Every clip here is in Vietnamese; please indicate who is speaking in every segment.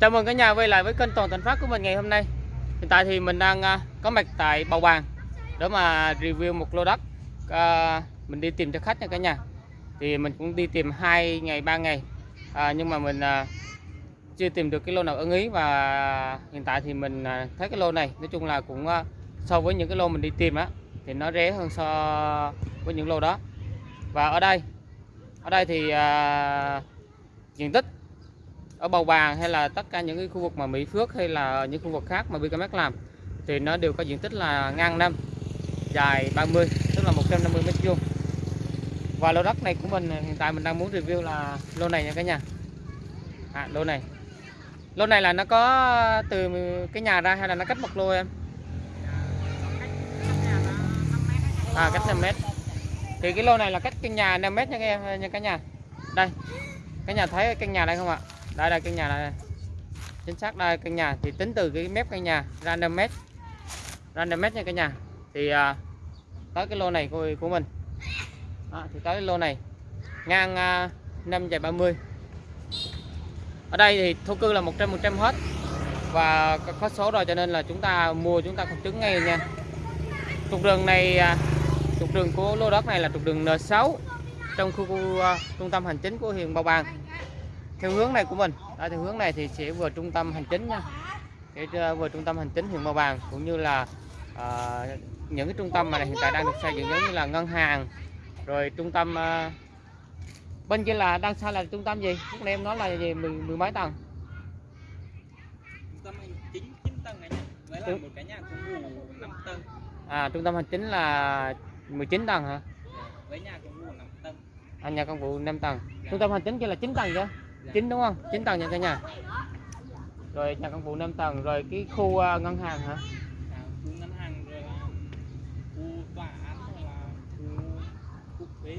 Speaker 1: Chào mừng cả nhà quay lại với kênh Toàn Thành Phát của mình ngày hôm nay. Hiện tại thì mình đang à, có mặt tại Bầu Bàng để mà review một lô đất. À, mình đi tìm cho khách nha cả nhà. Thì mình cũng đi tìm 2 ngày 3 ngày. À, nhưng mà mình à, chưa tìm được cái lô nào ưng ý và hiện tại thì mình à, thấy cái lô này nói chung là cũng à, so với những cái lô mình đi tìm á thì nó rẻ hơn so với những lô đó. Và ở đây ở đây thì à, diện tích ở Bầu Bàng hay là tất cả những cái khu vực mà Mỹ Phước hay là những khu vực khác mà BKMX làm thì nó đều có diện tích là ngang năm dài 30 tức là 150 mét vuông. Và lô đất này của mình hiện tại mình đang muốn review là lô này nha cả nhà. À, lô này. Lô này là nó có từ cái nhà ra hay là nó cách một lô em? À cách 5 mét. Thì cái lô này là cách cái nhà 5 mét nha các em nha cả nhà. Đây cái nhà thấy cái nhà đây không ạ? Đây là căn nhà này. Chính xác đây căn nhà. Thì tính từ cái mép căn nhà random mét. Random mét nha cả nhà. Thì à, tới cái lô này của, của mình. À, thì tới cái lô này. Ngang à, 5 dài 30 ở đây thì thổ cư là 100 100 hết. Và có- số rồi cho nên là chúng ta mua chúng ta không chứng ngay nha. Trục đường này à, trục đường của lô đất này là trục đường N6 trong khu, khu à, trung tâm hành chính của huyện Bầu Bàng theo hướng này của mình. Đó, theo hướng này thì sẽ vừa trung tâm hành chính nha. Để ờ, vừa trung tâm hành chính huyện Bầu Bàng cũng như là à, những cái trung tâm mà hiện tại đang được xây dựng giống như là ngân hàng rồi trung tâm à, bên kia là đang xây là trung tâm gì? Lúc nãy em nói là gì? Mười, mười mấy tầng.
Speaker 2: Trung tâm hành chính 9 tầng này nha. Với là một cái nhà cũng ngủ 5 tầng.
Speaker 1: à trung tâm hành chính là 19 tầng hả?
Speaker 2: Với nhà cũng ngủ 5 tầng.
Speaker 1: à, nhà công vụ 5 tầng. Trung tâm hành chính kia là 9 tầng chưa 9 đúng không? 9 tầng nha cả nhà. Rồi nhà công vụ 5 tầng rồi cái khu à, ngân hàng hả?
Speaker 2: À, thuế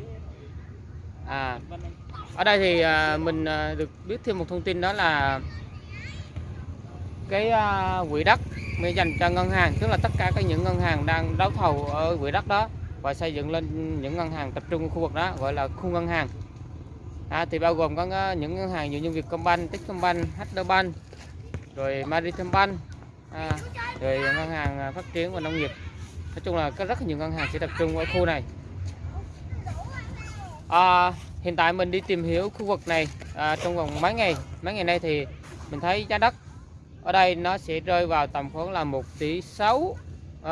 Speaker 1: à
Speaker 2: vân.
Speaker 1: ở đây thì à, mình à, được biết thêm một thông tin đó là cái à, quỹ đất mới dành cho ngân hàng tức là tất cả các những ngân hàng đang đấu thầu ở quỹ đất đó và xây dựng lên những ngân hàng tập trung ở khu vực đó gọi là khu ngân hàng à, thì bao gồm có những ngân hàng như Vietcombank, Techcombank, HD Bank rồi Maritime Bank à, rồi ngân hàng à, phát triển và nông nghiệp. Nói chung là có rất nhiều ngân hàng sẽ tập trung ở khu này. À, hiện tại mình đi tìm hiểu khu vực này à, trong vòng mấy ngày. Mấy ngày nay thì mình thấy giá đất ở đây nó sẽ rơi vào tầm khoảng là 1 tỷ 6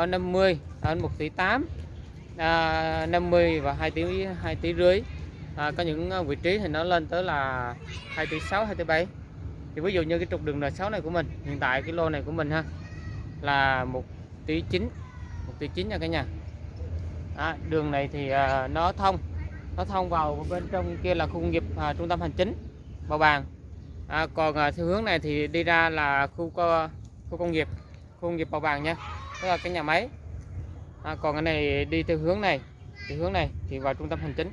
Speaker 1: 50 à, à, đến 1 tỷ 8 à, 50 và 2 tỷ 2 tỷ rưỡi à, có những ờ, vị trí thì nó lên tới là 2 tỷ 6 2 tỷ 7 thì ví dụ như cái trục đường N6 này của mình hiện tại cái lô này của mình ha là 1 tỷ 9 1 tỷ 9 nha cả nhà. À, đường này thì à, nó thông nó thông vào bên trong kia là khu công nghiệp à, trung tâm hành chính Bầu Bàng. À, còn à, theo hướng này thì đi ra là khu co, khu công nghiệp khu công nghiệp Bầu Bàng nha tức là cái nhà máy. À, còn cái này đi theo hướng này theo hướng này thì vào trung tâm hành chính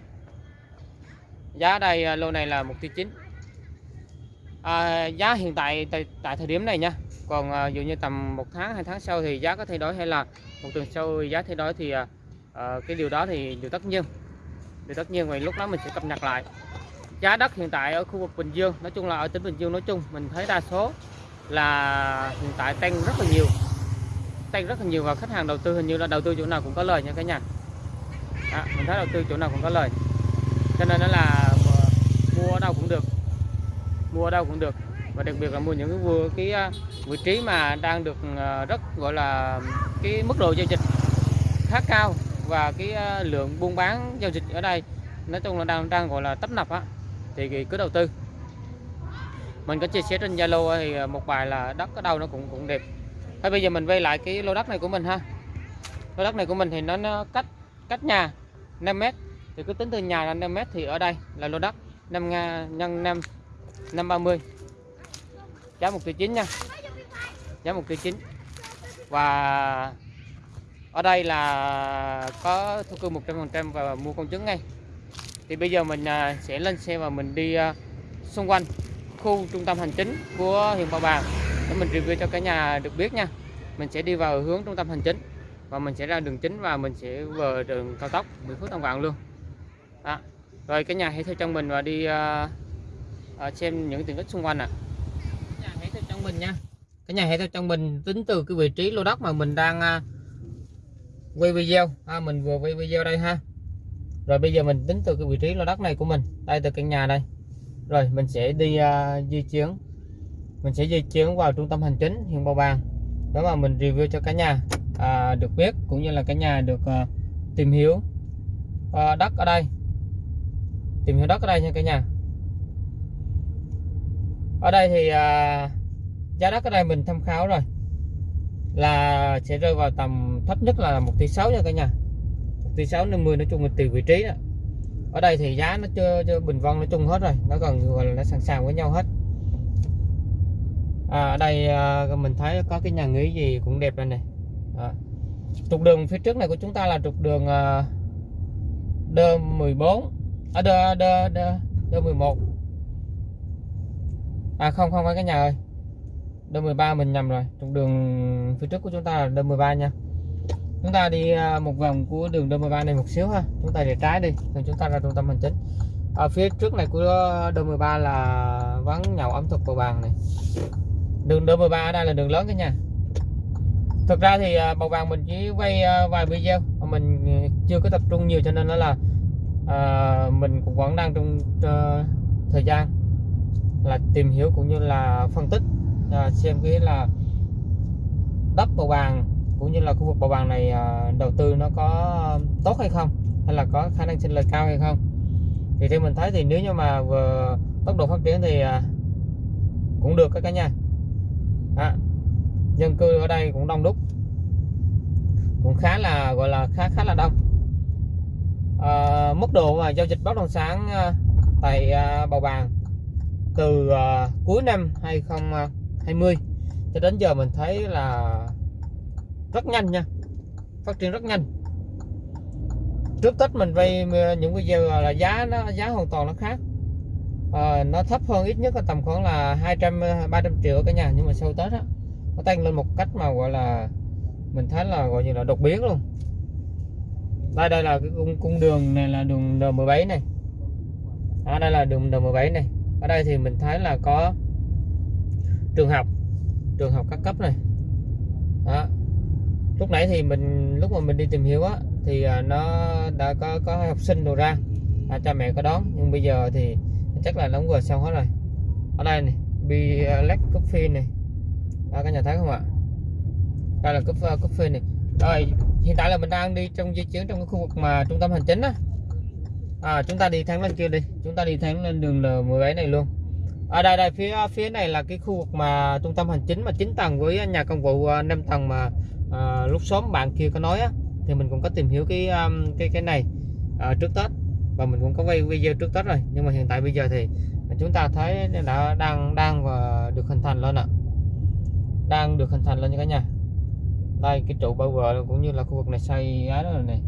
Speaker 1: giá đây à, lô này là 1 tỷ 9 à, giá hiện tại tại, tại thời điểm này nha. Còn à, dụ như tầm một tháng hai tháng sau thì giá có thay đổi hay là một tuần sau giá thay đổi thì à, à, cái điều đó thì điều tất nhiên. Điều tất nhiên vậy lúc đó mình sẽ cập nhật lại. Giá đất hiện tại ở khu vực Bình Dương nói chung là ở tỉnh Bình Dương nói chung mình thấy đa số là hiện tại tăng rất là nhiều. Tăng rất là nhiều và khách hàng đầu tư hình như là đầu tư chỗ nào cũng có lời nha cả nhà. À, mình thấy đầu tư chỗ nào cũng có lời cho nên nó là ờ, mua ở đâu cũng được. Mua ở đâu cũng được. Và đặc biệt là mua những cái vừa cái ờ, vị trí mà đang được ờ, rất gọi là cái mức độ giao dịch khá cao và cái lượng buôn bán giao dịch ở đây nói chung là đang đang gọi là tấp nập á thì thì cứ đầu tư. Mình có chia sẻ trên Zalo thì một bài là đất ở đâu nó cũng cũng đẹp. Thôi bây giờ mình vay lại cái lô đất này của mình ha. Lô đất này của mình thì nó, nó cách cách nhà 5 mét thì cứ tính từ nhà là 5 mét thì ở đây là lô đất 5 nga, nhân 5 530 giá 1 triệu 9 nha. Giá 1 triệu 9 và ở đây là có thu cư 100% và mua công chứng ngay. Thì bây giờ mình à, sẽ lên xe và mình đi à, xung quanh khu trung tâm hành chính của huyện Bảo Bàng để mình review cho cả nhà được biết nha. Mình sẽ đi vào hướng trung tâm hành chính và mình sẽ ra đường chính và mình sẽ vào đường cao tốc Mỹ Phước Tam Quảng luôn à, rồi cái nhà hãy theo chân mình và đi à, à, xem những tiện ích xung quanh ạ.
Speaker 2: Nhà hãy
Speaker 1: theo trong mình nha. Cái nhà hãy theo trong mình tính từ cái vị trí lô đất mà mình đang à, quay video. À, mình vừa quay video đây ha. Rồi bây giờ mình tính từ cái vị trí lô đất này của mình đây từ căn nhà đây. Rồi mình sẽ đi uh, di chuyển. Mình sẽ di chuyển vào trung tâm hành chính huyện Bầu Bàng. Đó mà mình review cho cả nhà à, được biết cũng như là cả nhà được uh, tìm hiểu uh, đất ở đây tìm hiểu đất ở đây nha cả nhà. Ở đây thì à, giá đất ở đây mình tham khảo rồi. Là sẽ rơi vào tầm thấp nhất là một tỷ sáu nha cả nhà. Một tỷ sáu năm mươi nói chung là tùy vị trí đó. Ở đây thì giá nó chưa, chưa bình vân nói chung hết rồi. Nó gần gọi là nó sẵn sàng với nhau hết. À, ở đây à, mình thấy có cái nhà nghỉ gì cũng đẹp đây này à. trục đường phía trước này của chúng ta là trục đường à, D14 ở đơ đơ đơ đơ 11 à không không phải cái nhà ơi. Đơ 13 mình nhầm rồi. Trục đường phía trước của chúng ta là đơ 13 nha. Chúng ta đi à, một vòng của đường đơ 13 này một xíu ha. Chúng ta để trái đi, rồi chúng ta ra trung tâm hành chính. Ở phía trước này của đơ 13 là quán nhậu ẩm thực của bàn này. Đường đơ 13 ở đây là đường lớn cái nha. Thực ra thì à, bầu vàng mình chỉ quay vài video mà mình chưa có tập trung nhiều cho nên nó là à, mình cũng vẫn đang trong uh, thời gian là tìm hiểu cũng như là phân tích à, xem cái là đất bầu bàng cũng như là khu vực bầu bàng này à, đầu tư nó có tốt hay không hay là có khả năng sinh lời cao hay không. Thì theo mình thấy thì nếu như mà vừa tốc độ phát triển thì à, cũng được các cả nhà à, dân cư ở đây cũng đông đúc cũng khá là gọi là khá khá là đông uh, mức độ mà giao dịch bất động sản uh, tại uh, bầu bàng từ uh, cuối năm 2020 cho đến giờ mình thấy là rất nhanh nha phát triển rất nhanh. Trước tết mình vay những video là giá nó giá hoàn toàn nó khác. À, nó thấp hơn ít nhất là tầm khoảng là 200 300 triệu cả nhà nhưng mà sau tết á nó tăng lên một cách mà gọi là mình thấy là gọi như là đột biến luôn đây đây là cái cung, cung đường này là đường N17 này. Ở đây là đường N17 này. Ở đây thì mình thấy là có trường học trường học các cấp này. Đó. Lúc nãy thì mình lúc mà mình đi tìm hiểu á thì à, nó đã có có học sinh đồ ra. À, cha mẹ có đón. Nhưng bây giờ thì chắc là đóng vừa xong hết rồi. Ở đây này Black Coffee này. À, các nhà thấy không ạ? Đây là coffee, coffee này. Đây hiện tại là mình đang đi trong di chuyển trong cái khu vực mà trung tâm hành chính á. À, chúng ta đi thẳng lên kia đi. Chúng ta đi thẳng lên đường L17 này luôn. Ở đây đây phía phía này là cái khu vực mà trung tâm hành chính mà 9 tầng với nhà công vụ à, 5 tầng mà à, lúc sớm bạn kia có nói á thì mình cũng có tìm hiểu cái um, cái cái này à, trước Tết. Và mình cũng có quay video trước Tết rồi. Nhưng mà hiện tại bây giờ thì chúng ta thấy đã đang đang và được hình thành lên ạ. Đang được hình thành lên như cả nhà đây cái trụ bao vợ cũng như là khu vực này xây á đó này.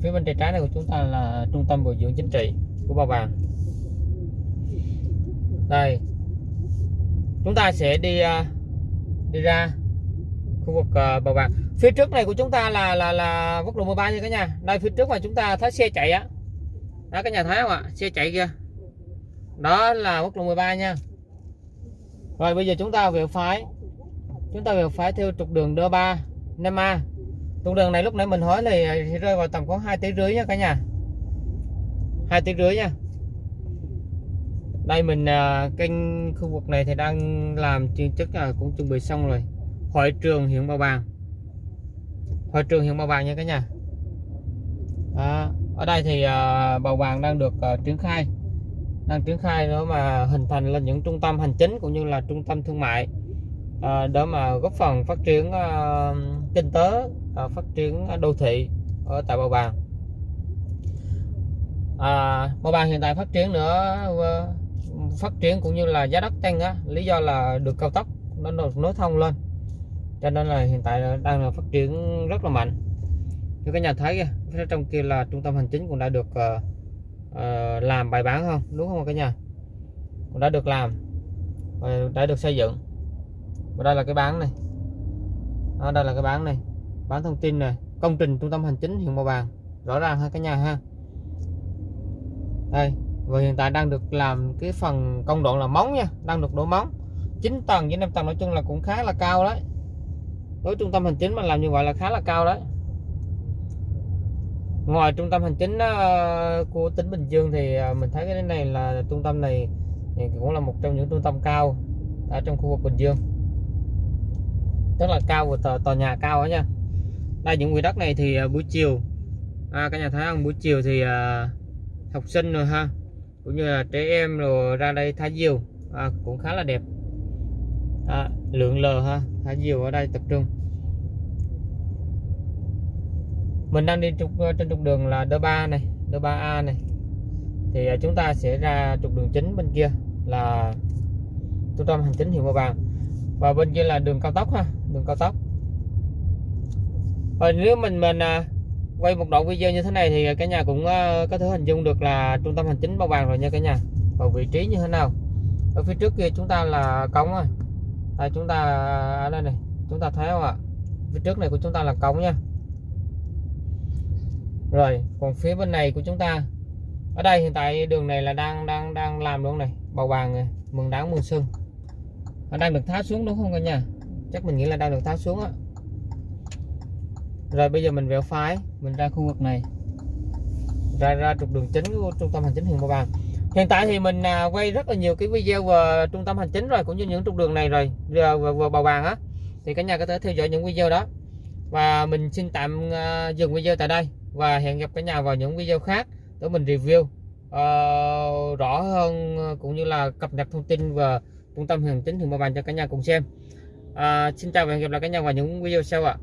Speaker 1: Phía bên tay trái này của chúng ta là trung tâm bồi dưỡng chính trị của Ba Vàng đây chúng ta sẽ đi à, đi ra khu vực uh, bầu bạc phía trước này của chúng ta là là là quốc lộ 13 nha cả nhà. Đây phía trước mà chúng ta thấy xe chạy á. Đó cả nhà thấy không ạ? Xe chạy kia đó là quốc lộ 13 nha. Rồi bây giờ chúng ta về phái chúng ta về phái theo trục đường D3 5A trục đường này lúc nãy mình hỏi thì rơi vào tầm khoảng 2 tỷ rưỡi nha cả nhà. 2 tỷ rưỡi nha. Đây mình uh, kênh khu vực này thì đang làm chuyên chức là cũng chuẩn bị xong rồi. Hội trường huyện Bảo Bàng. Hội trường huyện Bảo Bàng nha cả nhà. À, ở đây thì uh, Bàng đang được uh, triển khai. Đang triển khai đó mà hình thành lên những trung tâm hành chính cũng như là trung tâm thương mại. Ờ, để mà góp phần phát triển ờ, kinh tế ờ, phát triển đô thị ở tại Bào Bàng. À, Bào Bàng hiện tại phát triển nữa phát triển cũng như là giá đất tăng á lý do là được cao tốc nó được nối thông lên. Cho nên là hiện tại đang là phát triển rất là mạnh. Như các nhà thấy kìa phía trong kia là trung tâm hành chính cũng đã được uh, uh, làm bài bản không đúng không cả nhà? Cũng đã được làm và đã được xây dựng và đây là cái bán này. Đó, đây là cái bán này. Bán thông tin này công trình trung tâm hành chính huyện Màu Bàng rõ ràng ha cả nhà ha. Đây và hiện tại đang được làm cái phần công đoạn là móng nha. Đang được đổ móng. 9 tầng với 5 tầng nói chung là cũng khá là cao đấy. Với trung tâm hành chính mà làm như vậy là khá là cao đấy. Ngoài trung tâm hành chính ờ, của tỉnh Bình Dương thì ờ, mình thấy cái này là trung tâm này thì cũng là một trong những trung tâm cao ở trong khu vực Bình Dương rất là cao của tòa, tòa nhà cao đó nha. Đây những quỹ đất này thì à, buổi chiều à, cả nhà thấy không buổi chiều thì à, học sinh rồi ha cũng như là trẻ em rồi ra đây thả diều à, cũng khá là đẹp. À, lượng lờ ha thả diều ở đây tập trung. Mình đang đi trục à, trên trục đường là D3 này D3A này. Thì à, chúng ta sẽ ra trục đường chính bên kia là trung tâm hành chính huyện Hòa Vàng và bên kia là đường cao tốc ha đường cao tốc và nếu mình mình à, quay một đoạn video như thế này thì cả nhà cũng à, có thể hình dung được là trung tâm hành chính Bao Bàng rồi nha cả nhà. Và vị trí như thế nào? Ở phía trước kia chúng ta là cống rồi. À, chúng ta ở đây này chúng ta thấy không ạ? Phía trước này của chúng ta là cống nha. Rồi còn phía bên này của chúng ta ở đây hiện tại đường này là đang đang đang làm luôn này bầu vàng này mừng đáng mừng xuân. Nó đang được tháo xuống đúng không cả nhà? Chắc mình nghĩ là đang được tháo xuống á. Rồi bây giờ mình vẹo phái mình ra khu vực này. Ra ra trục đường chính của trung tâm hành chính huyện Bầu Bàng. Hiện tại thì mình à, quay rất là nhiều cái video về trung tâm hành chính rồi cũng như những trục đường này rồi về, về, về Bầu Bàng á. Thì cả nhà có thể theo dõi những video đó. Và mình xin tạm à, dừng video tại đây. Và hẹn gặp cả nhà vào những video khác để mình review uh, rõ hơn cũng như là cập nhật thông tin về trung tâm hành chính huyện Bầu Bàng cho cả nhà cùng xem à, xin chào và hẹn gặp lại cả nhà vào những video sau ạ.